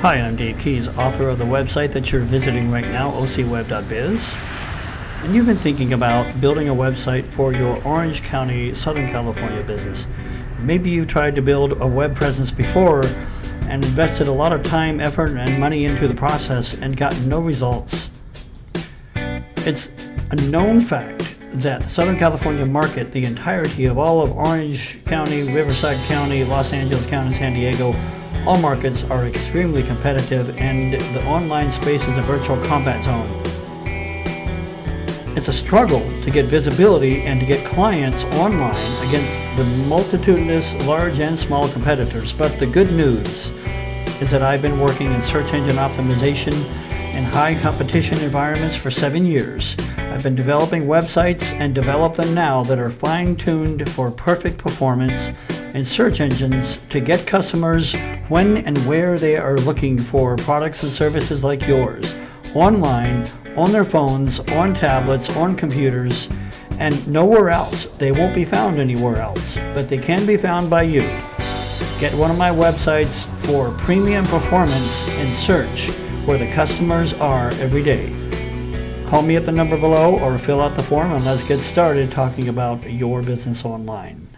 Hi, I'm Dave Keys, author of the website that you're visiting right now, ocweb.biz. And you've been thinking about building a website for your Orange County, Southern California business. Maybe you tried to build a web presence before and invested a lot of time, effort, and money into the process and got no results. It's a known fact that the Southern California market, the entirety of all of Orange County, Riverside County, Los Angeles County, San Diego, all markets are extremely competitive and the online space is a virtual combat zone. It's a struggle to get visibility and to get clients online against the multitudinous large and small competitors. But the good news is that I've been working in search engine optimization in high competition environments for seven years. I've been developing websites and develop them now that are fine-tuned for perfect performance in search engines to get customers when and where they are looking for products and services like yours, online, on their phones, on tablets, on computers, and nowhere else. They won't be found anywhere else, but they can be found by you. Get one of my websites for premium performance in search where the customers are every day. Call me at the number below or fill out the form and let's get started talking about your business online.